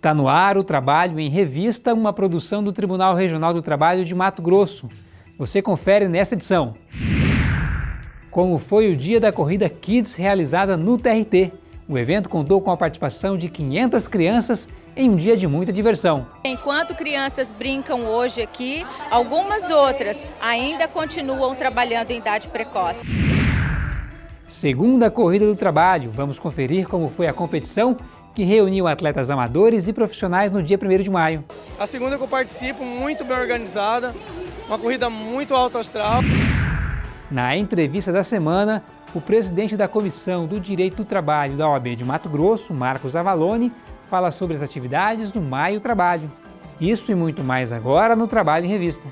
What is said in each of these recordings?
Está no ar o Trabalho em Revista, uma produção do Tribunal Regional do Trabalho de Mato Grosso. Você confere nesta edição. Como foi o dia da corrida Kids realizada no TRT. O evento contou com a participação de 500 crianças em um dia de muita diversão. Enquanto crianças brincam hoje aqui, algumas outras ainda continuam trabalhando em idade precoce. Segunda Corrida do Trabalho, vamos conferir como foi a competição que reuniu atletas amadores e profissionais no dia 1 de maio. A segunda que eu participo, muito bem organizada, uma corrida muito alto astral. Na entrevista da semana, o presidente da Comissão do Direito do Trabalho da OAB de Mato Grosso, Marcos Avalone, fala sobre as atividades do Maio Trabalho. Isso e muito mais agora no Trabalho em Revista.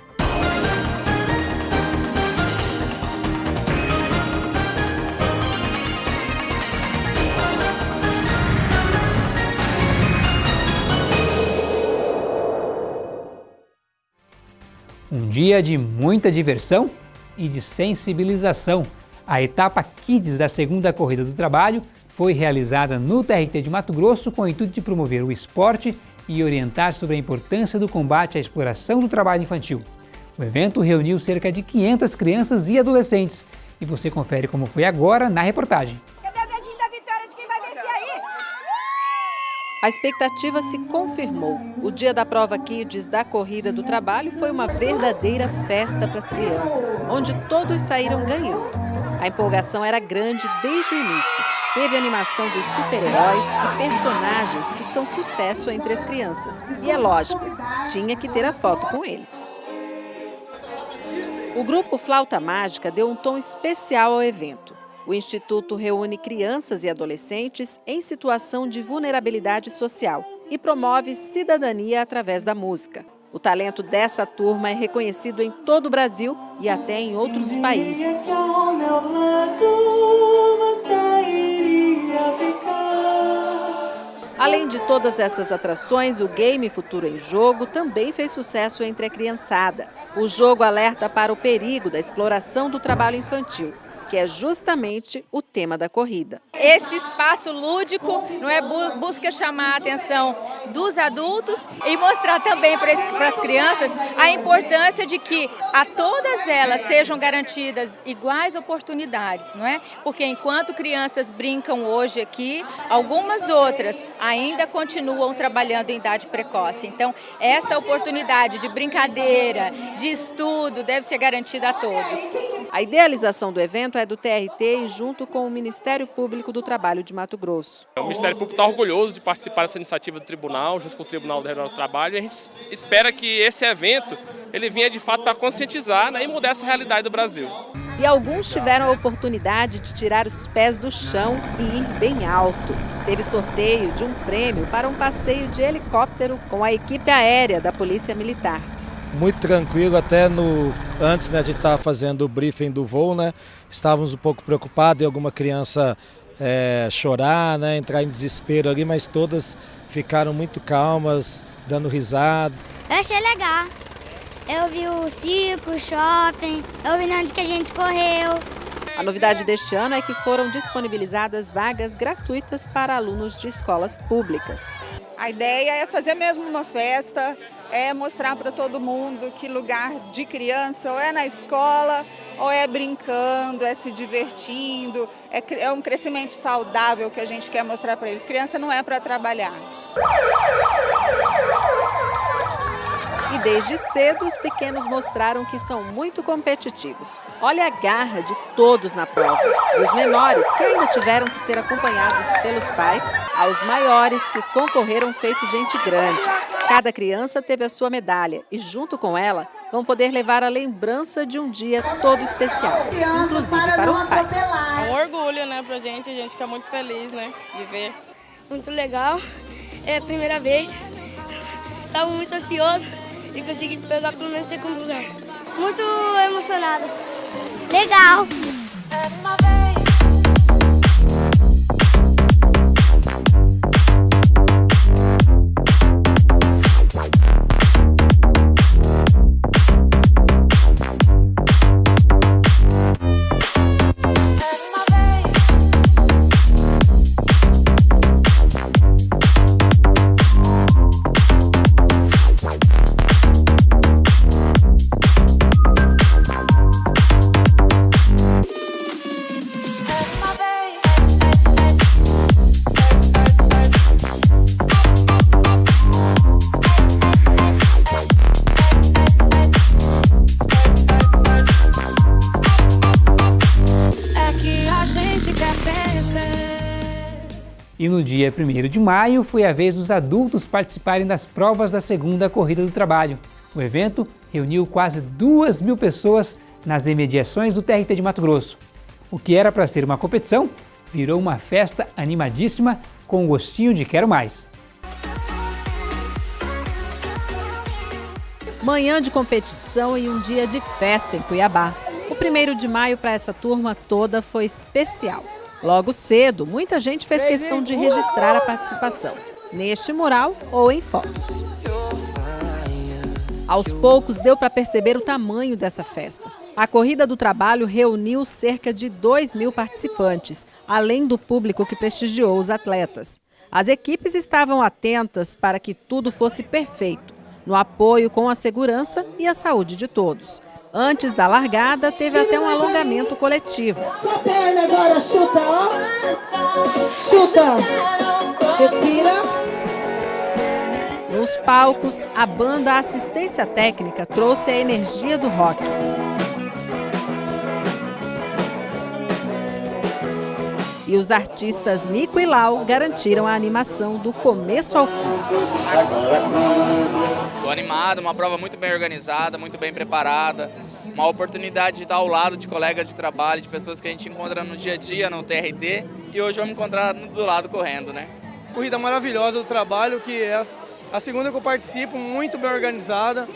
Um dia de muita diversão e de sensibilização. A etapa Kids da segunda corrida do trabalho foi realizada no TRT de Mato Grosso com o intuito de promover o esporte e orientar sobre a importância do combate à exploração do trabalho infantil. O evento reuniu cerca de 500 crianças e adolescentes e você confere como foi agora na reportagem. A expectativa se confirmou. O dia da prova Kids da Corrida do Trabalho foi uma verdadeira festa para as crianças, onde todos saíram ganhando. A empolgação era grande desde o início. Teve animação dos super-heróis e personagens que são sucesso entre as crianças. E é lógico, tinha que ter a foto com eles. O grupo Flauta Mágica deu um tom especial ao evento. O Instituto reúne crianças e adolescentes em situação de vulnerabilidade social e promove cidadania através da música. O talento dessa turma é reconhecido em todo o Brasil e até em outros países. Além de todas essas atrações, o game Futuro em Jogo também fez sucesso entre a criançada. O jogo alerta para o perigo da exploração do trabalho infantil que é justamente o tema da corrida. Esse espaço lúdico não é busca chamar a atenção dos adultos e mostrar também para as crianças a importância de que a todas elas sejam garantidas iguais oportunidades, não é? Porque enquanto crianças brincam hoje aqui, algumas outras ainda continuam trabalhando em idade precoce. Então, esta oportunidade de brincadeira, de estudo, deve ser garantida a todos. A idealização do evento é do TRT junto com o Ministério Público do Trabalho de Mato Grosso. O Ministério Público está orgulhoso de participar dessa iniciativa do Tribunal, junto com o Tribunal Regional do Trabalho, e a gente espera que esse evento ele venha de fato para conscientizar né, e mudar essa realidade do Brasil. E alguns tiveram a oportunidade de tirar os pés do chão e ir bem alto. Teve sorteio de um prêmio para um passeio de helicóptero com a equipe aérea da Polícia Militar muito tranquilo, até no antes né, a gente estava fazendo o briefing do voo, né? Estávamos um pouco preocupados em alguma criança é, chorar, né, entrar em desespero ali, mas todas ficaram muito calmas, dando risada. Eu achei legal. Eu vi o circo, o shopping, eu vi onde que a gente correu. A novidade deste ano é que foram disponibilizadas vagas gratuitas para alunos de escolas públicas. A ideia é fazer mesmo uma festa, é mostrar para todo mundo que lugar de criança ou é na escola, ou é brincando, é se divertindo, é, é um crescimento saudável que a gente quer mostrar para eles. Criança não é para trabalhar. E desde cedo, os pequenos mostraram que são muito competitivos. Olha a garra de todos na prova. Dos menores, que ainda tiveram que ser acompanhados pelos pais, aos maiores que concorreram feito gente grande. Cada criança teve a sua medalha e, junto com ela, vão poder levar a lembrança de um dia todo especial, inclusive para os pais. É um orgulho, né, pra gente, a gente fica muito feliz, né, de ver. Muito legal, é a primeira vez, estava muito ansioso, e consegui pegar pelo menos segundo lugar. Muito emocionada. Legal. Dia 1 de maio foi a vez dos adultos participarem das provas da segunda Corrida do Trabalho. O evento reuniu quase 2 mil pessoas nas imediações do TRT de Mato Grosso. O que era para ser uma competição virou uma festa animadíssima com gostinho de quero mais. Manhã de competição e um dia de festa em Cuiabá. O primeiro de maio para essa turma toda foi especial. Logo cedo, muita gente fez questão de registrar a participação, neste mural ou em fotos. Aos poucos, deu para perceber o tamanho dessa festa. A Corrida do Trabalho reuniu cerca de 2 mil participantes, além do público que prestigiou os atletas. As equipes estavam atentas para que tudo fosse perfeito, no apoio com a segurança e a saúde de todos. Antes da largada, teve até um alongamento coletivo. Sua perna agora, chuta, ó. Chuta. Respira. Nos palcos, a banda Assistência Técnica trouxe a energia do rock. E os artistas Nico e Lau garantiram a animação do começo ao fim. Estou animado, uma prova muito bem organizada, muito bem preparada, uma oportunidade de estar ao lado de colegas de trabalho, de pessoas que a gente encontra no dia a dia no TRT e hoje vamos encontrar do lado correndo, né? Corrida maravilhosa do trabalho que é a segunda que eu participo, muito bem organizada,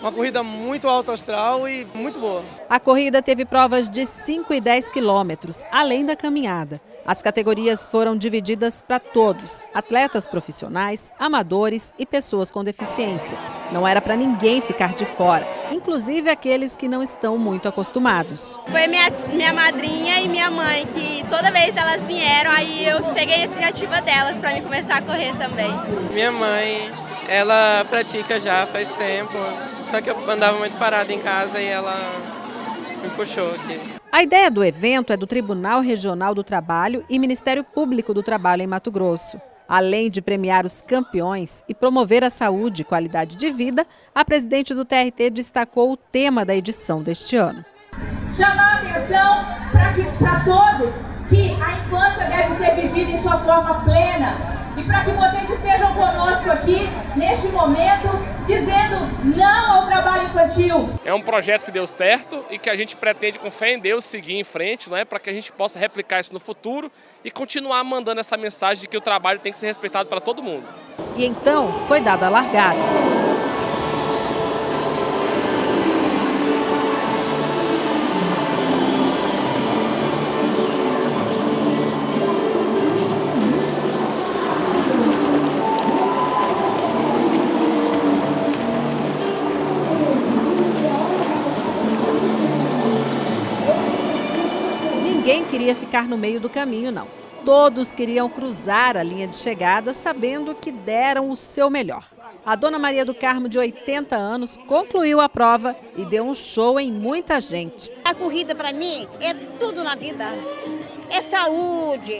uma corrida muito alto astral e muito boa. A corrida teve provas de 5 e 10 quilômetros, além da caminhada. As categorias foram divididas para todos, atletas profissionais, amadores e pessoas com deficiência. Não era para ninguém ficar de fora, inclusive aqueles que não estão muito acostumados. Foi minha, minha madrinha e minha mãe que toda vez elas vieram, aí eu peguei a iniciativa delas para me começar a correr também. Minha mãe, ela pratica já faz tempo, só que eu andava muito parada em casa e ela me puxou aqui. A ideia do evento é do Tribunal Regional do Trabalho e Ministério Público do Trabalho em Mato Grosso. Além de premiar os campeões e promover a saúde e qualidade de vida, a presidente do TRT destacou o tema da edição deste ano. Chamar a atenção para todos que a infância deve ser vivida em sua forma plena, e para que vocês estejam conosco aqui neste momento, dizendo não ao trabalho infantil. É um projeto que deu certo e que a gente pretende, com fé em Deus, seguir em frente, não é? para que a gente possa replicar isso no futuro e continuar mandando essa mensagem de que o trabalho tem que ser respeitado para todo mundo. E então foi dada a largada. Ficar no meio do caminho, não. Todos queriam cruzar a linha de chegada sabendo que deram o seu melhor. A dona Maria do Carmo, de 80 anos, concluiu a prova e deu um show em muita gente. A corrida, para mim, é tudo na vida. É saúde.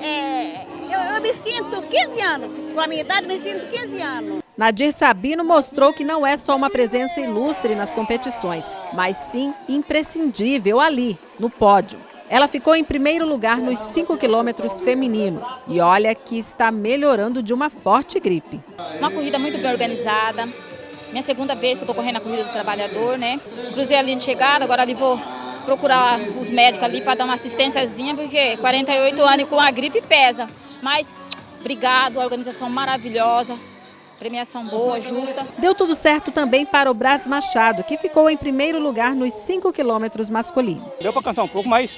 É... Eu, eu me sinto 15 anos. Com a minha idade, me sinto 15 anos. Nadir Sabino mostrou que não é só uma presença ilustre nas competições, mas sim imprescindível ali, no pódio. Ela ficou em primeiro lugar nos 5 quilômetros feminino e olha que está melhorando de uma forte gripe. Uma corrida muito bem organizada. Minha segunda vez que eu estou correndo a corrida do trabalhador, né? Cruzei a linha de chegada, agora ali vou procurar os médicos ali para dar uma assistênciazinha, porque 48 anos com a gripe pesa. Mas obrigado, a organização maravilhosa, premiação boa, justa. Deu tudo certo também para o Brás Machado, que ficou em primeiro lugar nos 5 quilômetros masculino. Deu para cansar um pouco, mas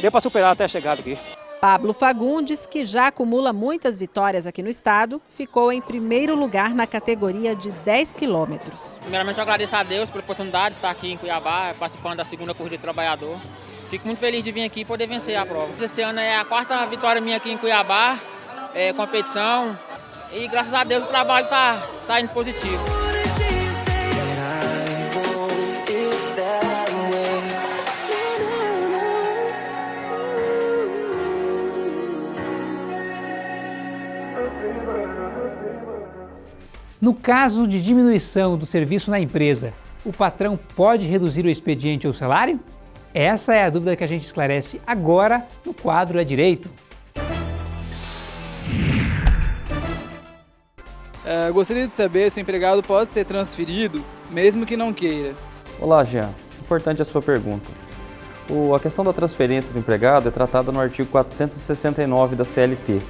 deu para superar até a chegada aqui. Pablo Fagundes, que já acumula muitas vitórias aqui no estado, ficou em primeiro lugar na categoria de 10 quilômetros. Primeiramente, eu agradeço a Deus pela oportunidade de estar aqui em Cuiabá, participando da segunda corrida de trabalhador. Fico muito feliz de vir aqui e poder vencer a prova. Esse ano é a quarta vitória minha aqui em Cuiabá, é, competição, e graças a Deus o trabalho está saindo positivo. No caso de diminuição do serviço na empresa, o patrão pode reduzir o expediente ou salário? Essa é a dúvida que a gente esclarece agora no quadro É Direito. É, gostaria de saber se o empregado pode ser transferido, mesmo que não queira. Olá, Jean. Importante a sua pergunta. O, a questão da transferência do empregado é tratada no artigo 469 da CLT.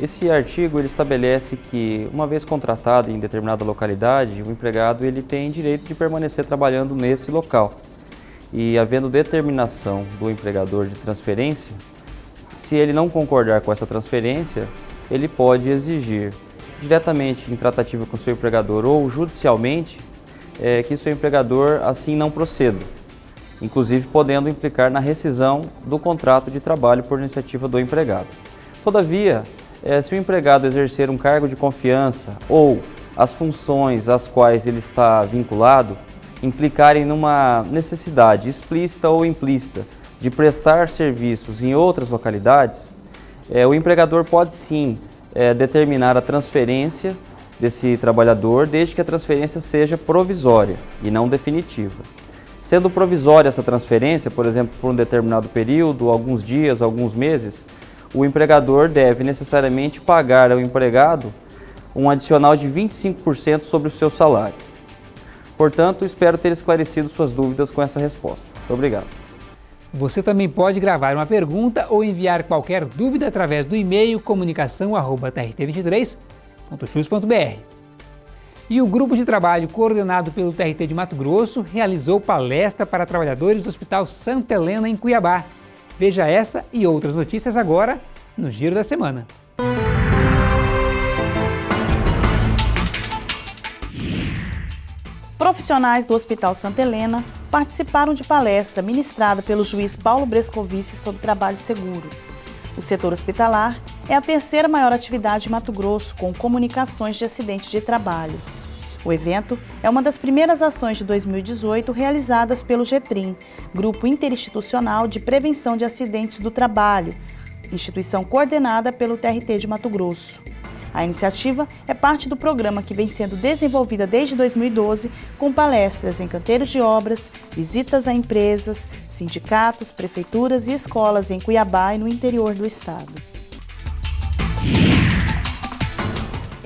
Esse artigo ele estabelece que, uma vez contratado em determinada localidade, o empregado ele tem direito de permanecer trabalhando nesse local. E havendo determinação do empregador de transferência, se ele não concordar com essa transferência, ele pode exigir diretamente em tratativa com seu empregador ou judicialmente é, que seu empregador assim não proceda, inclusive podendo implicar na rescisão do contrato de trabalho por iniciativa do empregado. Todavia, é, se o empregado exercer um cargo de confiança ou as funções às quais ele está vinculado implicarem numa necessidade explícita ou implícita de prestar serviços em outras localidades, é, o empregador pode sim é, determinar a transferência desse trabalhador, desde que a transferência seja provisória e não definitiva. Sendo provisória essa transferência, por exemplo, por um determinado período, alguns dias, alguns meses, o empregador deve necessariamente pagar ao empregado um adicional de 25% sobre o seu salário. Portanto, espero ter esclarecido suas dúvidas com essa resposta. Muito obrigado. Você também pode gravar uma pergunta ou enviar qualquer dúvida através do e-mail comunicação@trt23.chus.br. E o grupo de trabalho coordenado pelo TRT de Mato Grosso realizou palestra para trabalhadores do Hospital Santa Helena em Cuiabá. Veja essa e outras notícias agora no Giro da Semana. Profissionais do Hospital Santa Helena participaram de palestra ministrada pelo juiz Paulo Brescovici sobre trabalho seguro. O setor hospitalar é a terceira maior atividade em Mato Grosso com comunicações de acidentes de trabalho. O evento é uma das primeiras ações de 2018 realizadas pelo GETRIM, Grupo Interinstitucional de Prevenção de Acidentes do Trabalho, instituição coordenada pelo TRT de Mato Grosso. A iniciativa é parte do programa que vem sendo desenvolvida desde 2012, com palestras em canteiros de obras, visitas a empresas, sindicatos, prefeituras e escolas em Cuiabá e no interior do estado.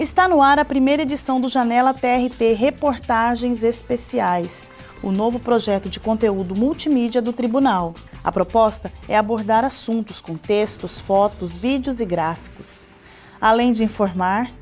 Está no ar a primeira edição do Janela TRT Reportagens Especiais, o novo projeto de conteúdo multimídia do Tribunal. A proposta é abordar assuntos com textos, fotos, vídeos e gráficos. Além de informar,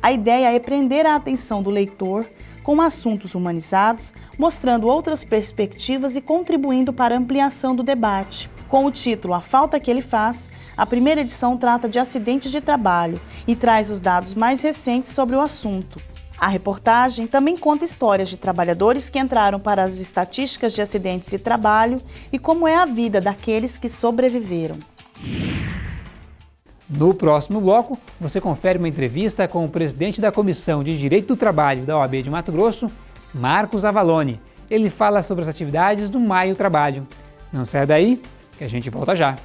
a ideia é prender a atenção do leitor com assuntos humanizados, mostrando outras perspectivas e contribuindo para a ampliação do debate. Com o título A Falta que Ele Faz, a primeira edição trata de acidentes de trabalho e traz os dados mais recentes sobre o assunto. A reportagem também conta histórias de trabalhadores que entraram para as estatísticas de acidentes de trabalho e como é a vida daqueles que sobreviveram. No próximo bloco, você confere uma entrevista com o presidente da Comissão de Direito do Trabalho da OAB de Mato Grosso, Marcos Avalone. Ele fala sobre as atividades do Maio Trabalho. Não saia daí, que a gente volta já.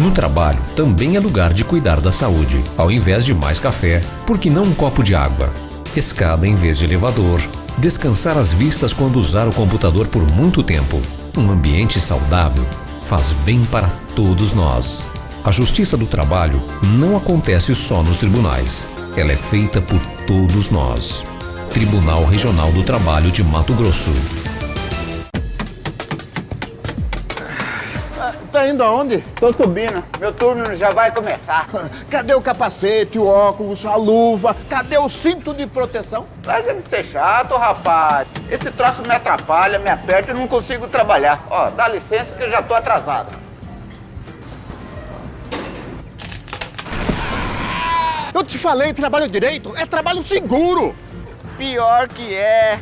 No trabalho, também é lugar de cuidar da saúde. Ao invés de mais café, por que não um copo de água? Escada em vez de elevador. Descansar as vistas quando usar o computador por muito tempo. Um ambiente saudável faz bem para todos nós. A justiça do trabalho não acontece só nos tribunais. Ela é feita por todos nós. Tribunal Regional do Trabalho de Mato Grosso. Tá indo aonde? Tô subindo. Meu turno já vai começar. Cadê o capacete, o óculos, a luva? Cadê o cinto de proteção? Larga de ser chato, rapaz. Esse troço me atrapalha, me aperta e não consigo trabalhar. Ó, dá licença que eu já tô atrasado. Eu te falei, trabalho direito é trabalho seguro. Pior que é.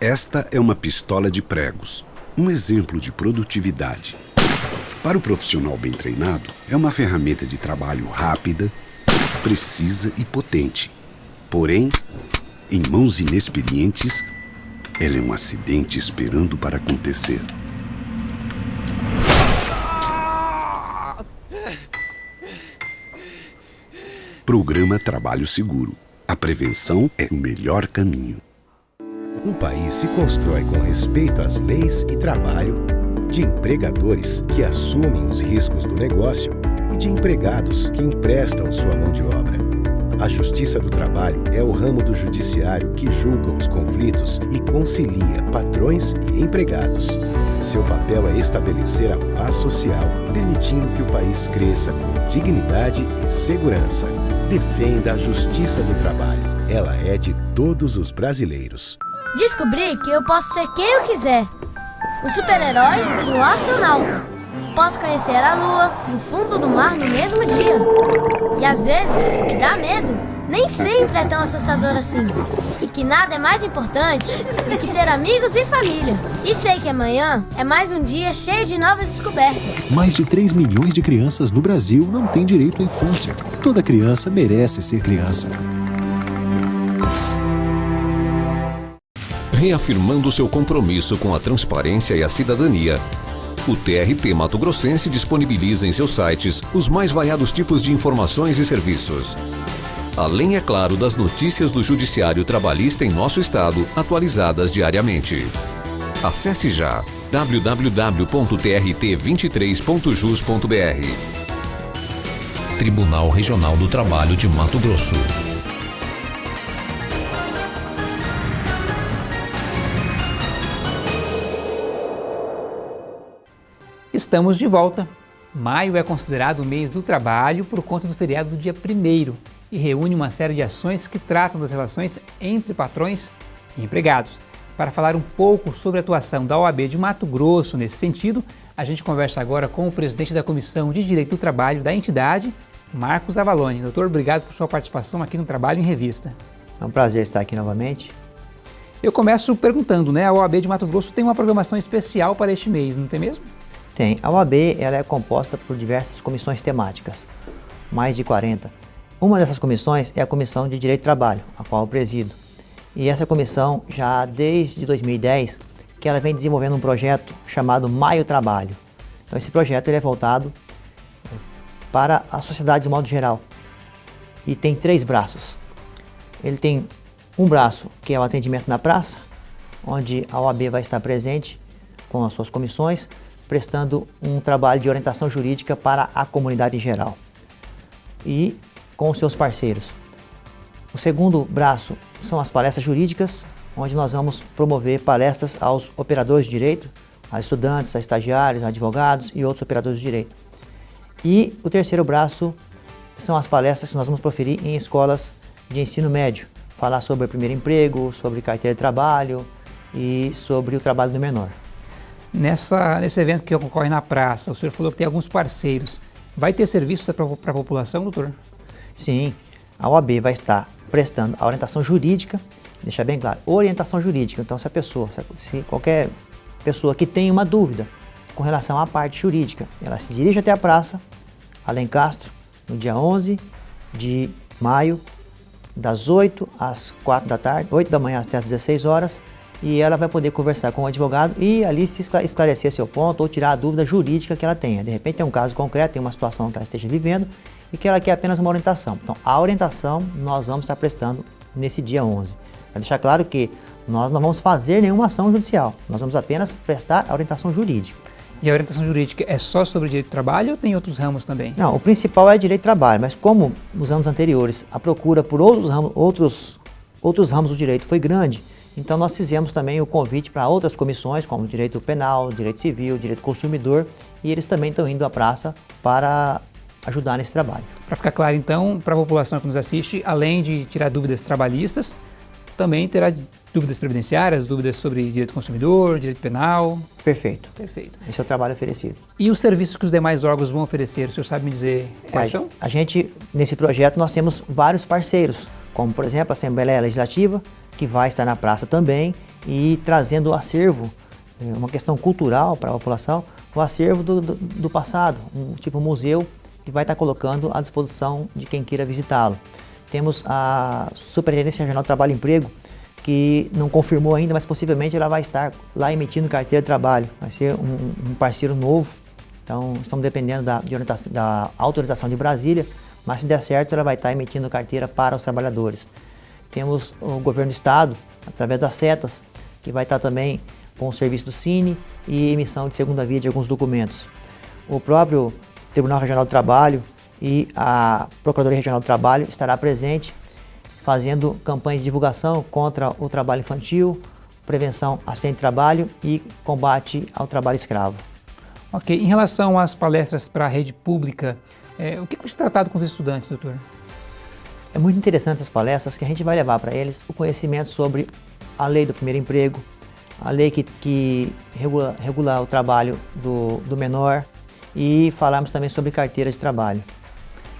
Esta é uma pistola de pregos, um exemplo de produtividade. Para o profissional bem treinado, é uma ferramenta de trabalho rápida, precisa e potente. Porém, em mãos inexperientes, ela é um acidente esperando para acontecer. Programa Trabalho Seguro. A prevenção é o melhor caminho. Um país se constrói com respeito às leis e trabalho, de empregadores que assumem os riscos do negócio e de empregados que emprestam sua mão de obra. A Justiça do Trabalho é o ramo do judiciário que julga os conflitos e concilia patrões e empregados. Seu papel é estabelecer a paz social, permitindo que o país cresça com dignidade e segurança. Defenda a Justiça do Trabalho. Ela é de todos os brasileiros. Descobri que eu posso ser quem eu quiser. Um super-herói e um astronauta. Posso conhecer a lua e o fundo do mar no mesmo dia. E às vezes, o que dá medo nem sempre é tão assustador assim. E que nada é mais importante do que ter amigos e família. E sei que amanhã é mais um dia cheio de novas descobertas. Mais de 3 milhões de crianças no Brasil não têm direito à infância. Toda criança merece ser criança. Reafirmando seu compromisso com a transparência e a cidadania, o TRT Mato Grossense disponibiliza em seus sites os mais variados tipos de informações e serviços. Além, é claro, das notícias do Judiciário Trabalhista em nosso estado, atualizadas diariamente. Acesse já www.trt23.jus.br Tribunal Regional do Trabalho de Mato Grosso. Estamos de volta. Maio é considerado o mês do trabalho por conta do feriado do dia 1 e reúne uma série de ações que tratam das relações entre patrões e empregados. Para falar um pouco sobre a atuação da OAB de Mato Grosso nesse sentido, a gente conversa agora com o presidente da Comissão de Direito do Trabalho da entidade, Marcos Avalone. Doutor, obrigado por sua participação aqui no Trabalho em Revista. É um prazer estar aqui novamente. Eu começo perguntando, né? A OAB de Mato Grosso tem uma programação especial para este mês, não tem mesmo? Tem. A OAB ela é composta por diversas comissões temáticas, mais de 40. Uma dessas comissões é a Comissão de Direito do Trabalho, a qual eu presido. E essa comissão, já desde 2010, que ela vem desenvolvendo um projeto chamado Maio Trabalho. Então esse projeto ele é voltado para a sociedade de modo geral e tem três braços. Ele tem um braço que é o atendimento na praça, onde a OAB vai estar presente com as suas comissões, prestando um trabalho de orientação jurídica para a comunidade em geral e com os seus parceiros. O segundo braço são as palestras jurídicas, onde nós vamos promover palestras aos operadores de direito, a estudantes, a estagiários, a advogados e outros operadores de direito. E o terceiro braço são as palestras que nós vamos proferir em escolas de ensino médio, falar sobre o primeiro emprego, sobre carteira de trabalho e sobre o trabalho do menor. Nessa, nesse evento que ocorre na praça, o senhor falou que tem alguns parceiros. Vai ter serviços para a população, doutor? Sim, a OAB vai estar prestando a orientação jurídica, deixar bem claro, orientação jurídica. Então, se a pessoa, se qualquer pessoa que tem uma dúvida com relação à parte jurídica, ela se dirige até a praça, Alencastro, no dia 11 de maio, das 8 às 4 da tarde, 8 da manhã até as 16 horas, e ela vai poder conversar com o advogado e ali se esclarecer seu ponto ou tirar a dúvida jurídica que ela tenha. De repente tem um caso concreto, tem uma situação que ela esteja vivendo e que ela quer apenas uma orientação. Então, a orientação nós vamos estar prestando nesse dia 11. Para deixar claro que nós não vamos fazer nenhuma ação judicial, nós vamos apenas prestar a orientação jurídica. E a orientação jurídica é só sobre direito do trabalho ou tem outros ramos também? Não, o principal é direito do trabalho, mas como nos anos anteriores a procura por outros ramos, outros, outros ramos do direito foi grande, então nós fizemos também o convite para outras comissões, como direito penal, direito civil, direito consumidor, e eles também estão indo à praça para ajudar nesse trabalho. Para ficar claro então, para a população que nos assiste, além de tirar dúvidas trabalhistas, também terá dúvidas previdenciárias, dúvidas sobre direito consumidor, direito penal. Perfeito. Perfeito. Esse é o trabalho oferecido. E os serviços que os demais órgãos vão oferecer, o senhor sabe me dizer quais é, são? A gente, nesse projeto, nós temos vários parceiros, como por exemplo a Assembleia Legislativa, que vai estar na praça também e trazendo o acervo, é, uma questão cultural para a população, o acervo do, do, do passado, um tipo museu que vai estar colocando à disposição de quem queira visitá-lo. Temos a Superintendência Regional do Trabalho e Emprego, que não confirmou ainda, mas possivelmente ela vai estar lá emitindo carteira de trabalho. Vai ser um, um parceiro novo, então estamos dependendo da, de da autorização de Brasília, mas se der certo ela vai estar emitindo carteira para os trabalhadores. Temos o governo do estado, através das setas, que vai estar também com o serviço do Cine e emissão de segunda via de alguns documentos. O próprio Tribunal Regional do Trabalho e a Procuradoria Regional do Trabalho estará presente fazendo campanhas de divulgação contra o trabalho infantil, prevenção acidente de trabalho e combate ao trabalho escravo. Ok, em relação às palestras para a rede pública, é, o que foi tratado com os estudantes, doutor? É muito interessante essas palestras que a gente vai levar para eles o conhecimento sobre a lei do primeiro emprego, a lei que, que regula, regula o trabalho do, do menor e falarmos também sobre carteira de trabalho.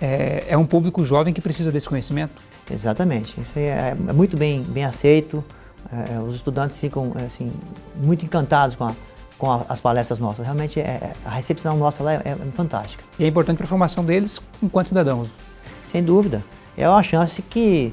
É, é um público jovem que precisa desse conhecimento? Exatamente, isso é, é muito bem, bem aceito, é, os estudantes ficam assim, muito encantados com, a, com a, as palestras nossas, realmente é, a recepção nossa lá é, é fantástica. E é importante para a formação deles enquanto cidadãos? Sem dúvida, é uma chance que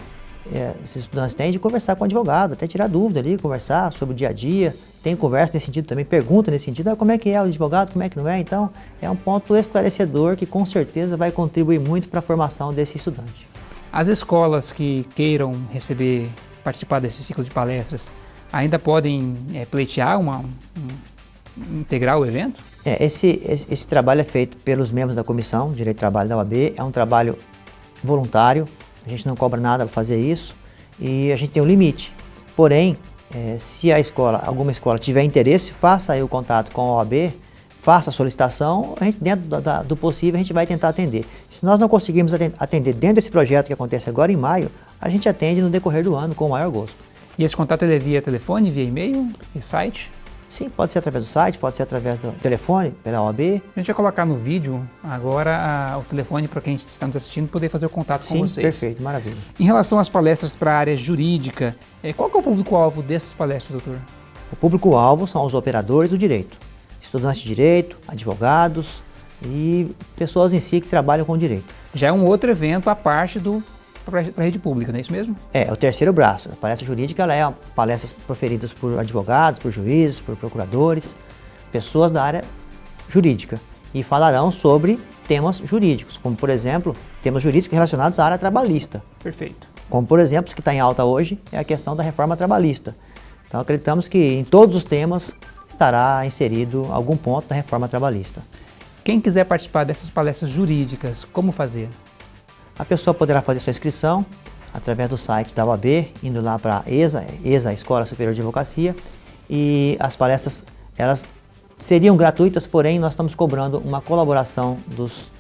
é, esses estudantes têm de conversar com o advogado, até tirar dúvida ali, conversar sobre o dia a dia, tem conversa nesse sentido também, pergunta nesse sentido, ah, como é que é o advogado, como é que não é, então é um ponto esclarecedor que com certeza vai contribuir muito para a formação desse estudante. As escolas que queiram receber, participar desse ciclo de palestras, ainda podem é, pleitear uma, um, integrar o evento? É, esse, esse, esse, trabalho é feito pelos membros da comissão de Direito de Trabalho da OAB, é um trabalho voluntário, a gente não cobra nada para fazer isso e a gente tem um limite. Porém, é, se a escola, alguma escola tiver interesse, faça aí o contato com a OAB, faça a solicitação, a gente, dentro do, da, do possível a gente vai tentar atender. Se nós não conseguirmos atender dentro desse projeto que acontece agora em maio, a gente atende no decorrer do ano com o maior gosto. E esse contato ele é via telefone, via e-mail, via site? Sim, pode ser através do site, pode ser através do telefone, pela OAB. A gente vai colocar no vídeo agora a, o telefone para quem está nos assistindo poder fazer o contato Sim, com vocês. perfeito, maravilha. Em relação às palestras para a área jurídica, é, qual é o público-alvo dessas palestras, doutor? O público-alvo são os operadores do direito, estudantes de direito, advogados e pessoas em si que trabalham com direito. Já é um outro evento à parte do para a rede pública, não é isso mesmo? É, o terceiro braço. A palestra jurídica ela é palestras proferidas por advogados, por juízes, por procuradores, pessoas da área jurídica e falarão sobre temas jurídicos, como por exemplo, temas jurídicos relacionados à área trabalhista. Perfeito. Como por exemplo, o que está em alta hoje é a questão da reforma trabalhista. Então acreditamos que em todos os temas estará inserido algum ponto da reforma trabalhista. Quem quiser participar dessas palestras jurídicas, como fazer? A pessoa poderá fazer sua inscrição através do site da UAB, indo lá para a ESA, ESA, Escola Superior de Advocacia, e as palestras, elas seriam gratuitas, porém nós estamos cobrando uma colaboração dos,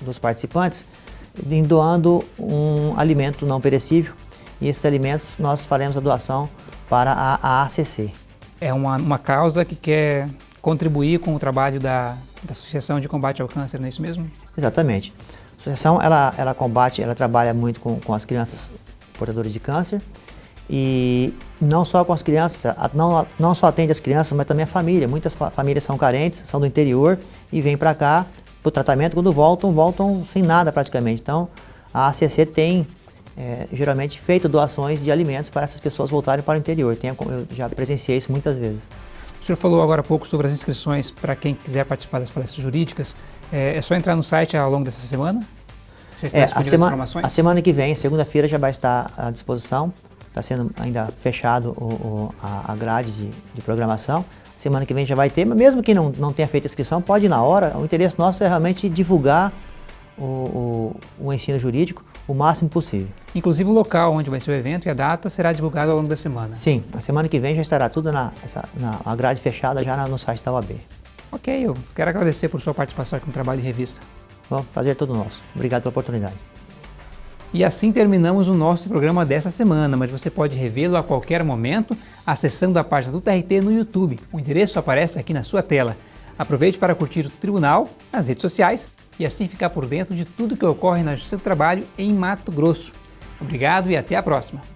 dos participantes, doando um alimento não perecível, e esses alimentos nós faremos a doação para a, a ACC. É uma, uma causa que quer contribuir com o trabalho da, da Associação de Combate ao Câncer, não é isso mesmo? Exatamente. A associação ela, ela combate, ela trabalha muito com, com as crianças portadoras de câncer e não só com as crianças, não, não só atende as crianças, mas também a família. Muitas famílias são carentes, são do interior e vêm para cá para o tratamento. Quando voltam, voltam sem nada praticamente. Então, a ACC tem é, geralmente feito doações de alimentos para essas pessoas voltarem para o interior. Tem, eu já presenciei isso muitas vezes. O senhor falou agora há pouco sobre as inscrições para quem quiser participar das palestras jurídicas. É, é só entrar no site ao longo dessa semana? Já está é, a, sema a semana que vem, segunda-feira, já vai estar à disposição. Está sendo ainda fechado o, o, a, grade de, de, programação. Semana que vem já vai ter, mas mesmo que não, não tenha feito inscrição, pode ir na hora. O interesse nosso é realmente divulgar o, o, o ensino jurídico o máximo possível. Inclusive o local onde vai ser o evento e a data será divulgado ao longo da semana. Sim, na semana que vem já estará tudo na, essa, na grade fechada já no site da UAB. Ok, eu quero agradecer por sua participação aqui no Trabalho de Revista. Bom, prazer é todo nosso. Obrigado pela oportunidade. E assim terminamos o nosso programa dessa semana, mas você pode revê-lo a qualquer momento acessando a página do TRT no YouTube. O endereço aparece aqui na sua tela. Aproveite para curtir o Tribunal nas redes sociais e assim ficar por dentro de tudo que ocorre na Justiça do Trabalho em Mato Grosso. Obrigado e até a próxima!